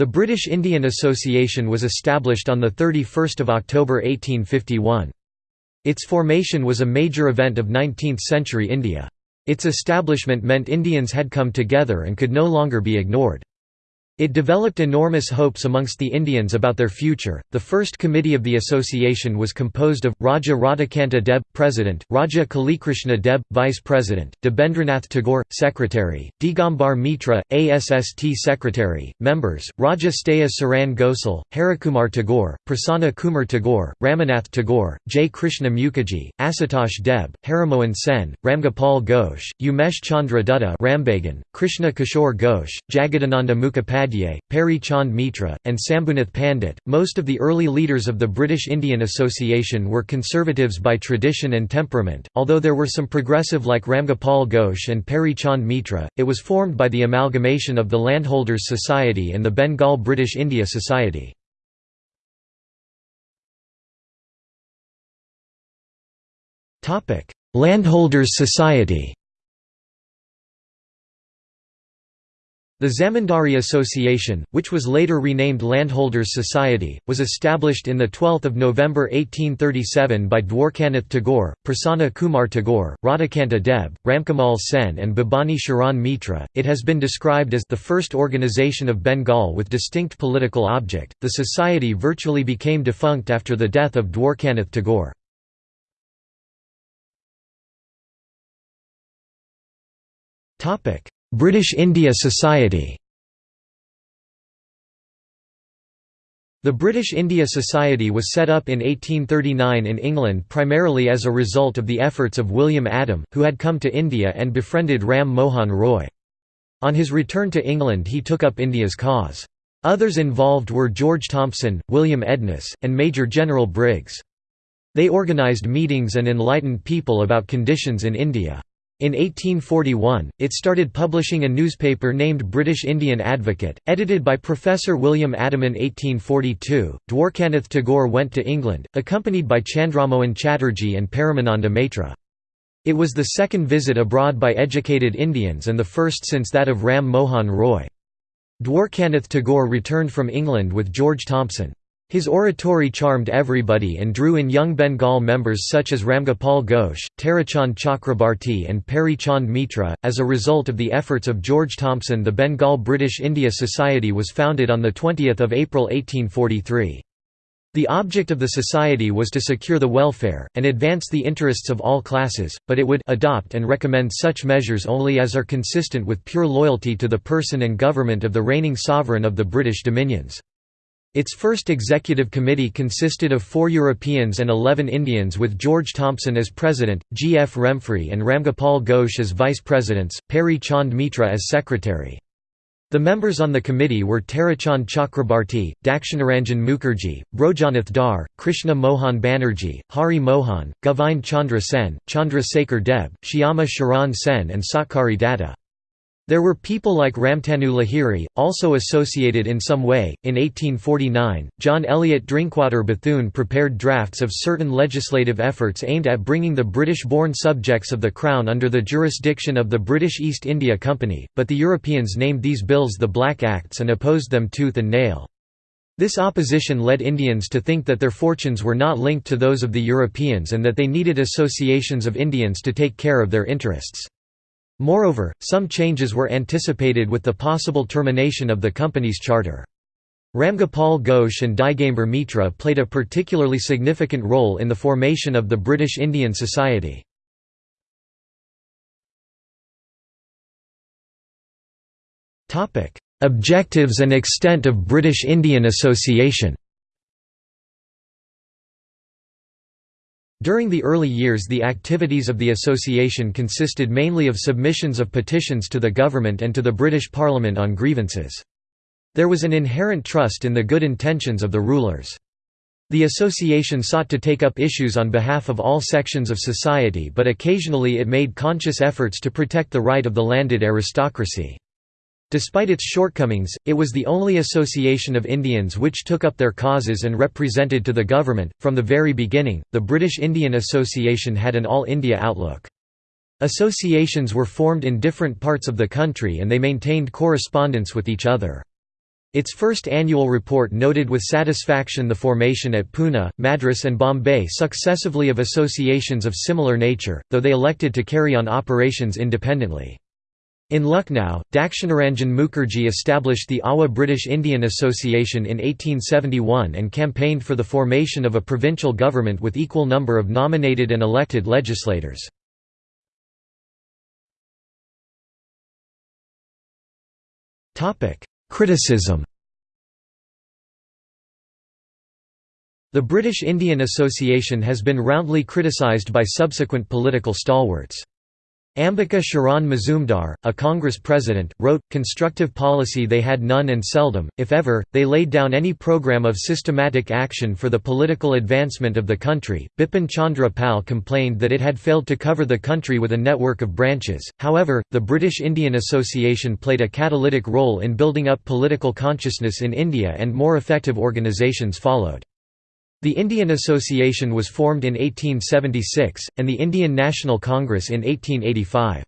The British Indian Association was established on 31 October 1851. Its formation was a major event of 19th-century India. Its establishment meant Indians had come together and could no longer be ignored. It developed enormous hopes amongst the Indians about their future. The first committee of the association was composed of Raja Radhakanta Deb, President, Raja Kalikrishna Deb, Vice President, Debendranath Tagore, Secretary, Digambar Mitra, ASST Secretary, members, Raja Staya Saran Gosal, Harikumar Tagore, Prasanna Kumar Tagore, Ramanath Tagore, J. Krishna Mukherjee, Asutosh Deb, Harimohan Sen, Ramgopal Ghosh, Umesh Chandra Dutta Rambagan, Krishna Kishore Ghosh, Jagadananda Mukhopadhyay Upadhyay, Peary Chand Mitra, and Sambhunath Pandit. Most of the early leaders of the British Indian Association were conservatives by tradition and temperament, although there were some progressive like Ramgopal Ghosh and Peary Chand Mitra. It was formed by the amalgamation of the Landholders Society and the Bengal British India Society. Landholders Society The Zamindari Association, which was later renamed Landholders Society, was established in 12 November 1837 by Dwarkanath Tagore, Prasanna Kumar Tagore, Radhakanta Deb, Ramkamal Sen and Bhabani Sharan Mitra. It has been described as the first organization of Bengal with distinct political object. The society virtually became defunct after the death of Dwarkanath Tagore. Topic: British India Society The British India Society was set up in 1839 in England primarily as a result of the efforts of William Adam, who had come to India and befriended Ram Mohan Roy. On his return to England he took up India's cause. Others involved were George Thompson, William Edness, and Major General Briggs. They organised meetings and enlightened people about conditions in India. In 1841, it started publishing a newspaper named British Indian Advocate, edited by Professor William Adam. In 1842, Dwarkanath Tagore went to England, accompanied by Chandramohan Chatterjee and Paramananda Maitra. It was the second visit abroad by educated Indians and the first since that of Ram Mohan Roy. Dwarkanath Tagore returned from England with George Thompson. His oratory charmed everybody and drew in young Bengal members such as Ramgopal Ghosh, Tarachand Chakrabarti, and Peary Chand Mitra. As a result of the efforts of George Thompson, the Bengal British India Society was founded on 20 April 1843. The object of the society was to secure the welfare, and advance the interests of all classes, but it would adopt and recommend such measures only as are consistent with pure loyalty to the person and government of the reigning sovereign of the British dominions. Its first executive committee consisted of four Europeans and eleven Indians with George Thompson as president, G. F. Remfrey and Ramgopal Ghosh as vice presidents, Peary Chand Mitra as secretary. The members on the committee were Tarachand Chakrabarti, Dakshinaranjan Mukherjee, Brojanath Dar, Krishna Mohan Banerjee, Hari Mohan, Govind Chandra Sen, Chandra Sekhar Deb, Shyama Sharan Sen and Satkari Datta. There were people like Ramtanu Lahiri, also associated in some way. In 1849, John Eliot Drinkwater Bethune prepared drafts of certain legislative efforts aimed at bringing the British born subjects of the Crown under the jurisdiction of the British East India Company, but the Europeans named these bills the Black Acts and opposed them tooth and nail. This opposition led Indians to think that their fortunes were not linked to those of the Europeans and that they needed associations of Indians to take care of their interests. Moreover, some changes were anticipated with the possible termination of the company's charter. Ramgopal Ghosh and Digambar Mitra played a particularly significant role in the formation of the British Indian Society. Objectives and extent of British Indian Association During the early years the activities of the association consisted mainly of submissions of petitions to the government and to the British Parliament on grievances. There was an inherent trust in the good intentions of the rulers. The association sought to take up issues on behalf of all sections of society but occasionally it made conscious efforts to protect the right of the landed aristocracy. Despite its shortcomings, it was the only association of Indians which took up their causes and represented to the government. From the very beginning, the British Indian Association had an all India outlook. Associations were formed in different parts of the country and they maintained correspondence with each other. Its first annual report noted with satisfaction the formation at Pune, Madras and Bombay successively of associations of similar nature, though they elected to carry on operations independently. In Lucknow, Dakshinaranjan Mukherjee established the Awa British Indian Association in 1871 and campaigned for the formation of a provincial government with equal number of nominated and elected legislators. Criticism The British Indian Association has been roundly criticised by subsequent political stalwarts. Ambika Charan Mazumdar, a Congress president, wrote, constructive policy they had none and seldom, if ever, they laid down any program of systematic action for the political advancement of the country. Bipin Chandra Pal complained that it had failed to cover the country with a network of branches, however, the British Indian Association played a catalytic role in building up political consciousness in India and more effective organisations followed. The Indian Association was formed in 1876, and the Indian National Congress in 1885.